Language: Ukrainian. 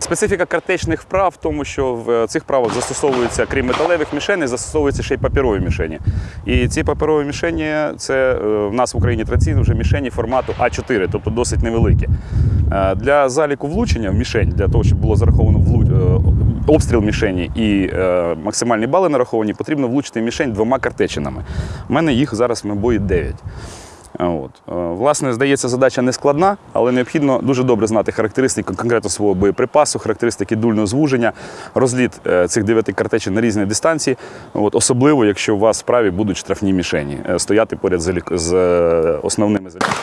Специфіка картечних вправ в тому, що в цих вправах застосовуються, крім металевих мішеней, застосовуються ще й паперові мішені. І ці паперові мішені це е, в нас в Україні традиційно вже мішені формату А4, тобто досить невеликі. Е, Для заліку влучення в мішень, для того, щоб було зараховано е, обстріл мішені і е, максимальні бали нараховані, потрібно влучити мішень двома картечинами. У мене їх зараз в набої 9. От. Е, Власне, здається, задача не складна, але необхідно дуже добре знати характеристики конкретно свого боєприпасу, характеристики дульного звуження, розліт е, цих дев'яти картечин на різні дистанції. От. Особливо, якщо у вас справі будуть штрафні мішені, е, стояти поряд з, основними заліками.